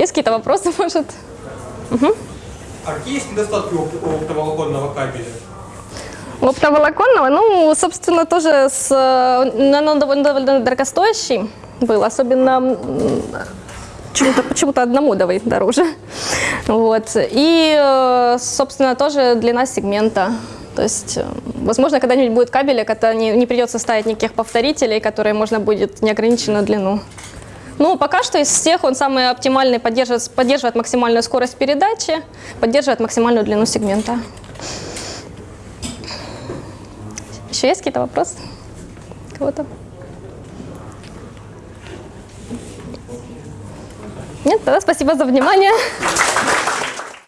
Есть какие-то вопросы, может? А какие есть недостатки у оптоволоконного кабеля? У Оптоволоконного, ну, собственно, тоже с, э, он довольно, довольно дорогостоящий был, особенно почему-то почему одному давай дороже. Вот. И, э, собственно, тоже длина сегмента. То есть, э, возможно, когда-нибудь будет кабель, когда не, не придется ставить никаких повторителей, которые можно будет неограниченную длину. Ну, пока что из всех он самый оптимальный, поддерживает, поддерживает максимальную скорость передачи, поддерживает максимальную длину сегмента. Еще есть какие-то вопросы? Кого-то? Нет? Тогда спасибо за внимание.